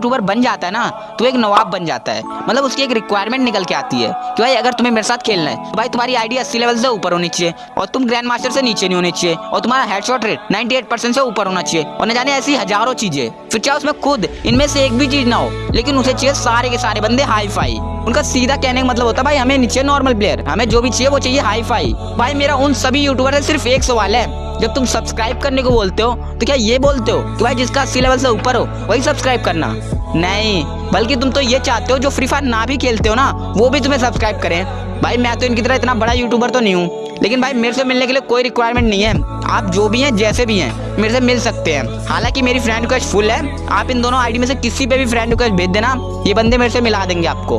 YouTuber बन जाता है ना तो एक नवाब बन जाता है। मतलब उसकी एक रिक्वायरमेंट निकल के आती है कि भाई अगर तुम्हें मेरे साथ खेलना है तो भाई तुम्हारी आईडी अस्सी लेवल से ऊपर होनी चाहिए और तुम ग्रैंड मास्टर से नीचे नहीं होनी चाहिए और तुम्हारा हेडशॉट रेट 98 परसेंट से ऊपर होना चाहिए। और न जाने ऐसी हज़ारों चीज़ें, फिर चाहे उसमें खुद इनमें से एक भी चीज़ ना हो, लेकिन उसे चाहिए सारे के सारे बंदे हाई फाई उनका सीधा कहने का मतलब होता है, भाई हमें नीचे नॉर्मल प्लेयर हमें जो भी चाहिए वो चाहिए हाई फाई भाई मेरा उन सभी यूट्यूबर से सिर्फ़ एक सवाल है जब तुम सब्सक्राइब करने को बोलते हो तो क्या ये बोलते हो कि भाई जिसका अस्सी लेवल से ऊपर हो, वही सब्सक्राइब करना? नहीं, बल्कि तुम तो ये चाहते हो, जो फ्री फायर ना भी खेलते हो ना, वो भी तुम्हें सब्सक्राइब करें। भाई मैं तो इनकी तरह इतना बड़ा यूट्यूबर तो नहीं हूँ, लेकिन भाई मेरे से मिलने के लिए कोई रिक्वायरमेंट नहीं है। आप जो भी हैं, जैसे भी हैं, मेरे से मिल सकते हैं। हालाँकि मेरी फ्रेंड रिक्वेस्ट फुल है, आप इन दोनों आईडी में से किसी पे भी फ्रेंड रिक्वेस्ट भेज देना, ये बंदे मेरे से मिला देंगे आपको।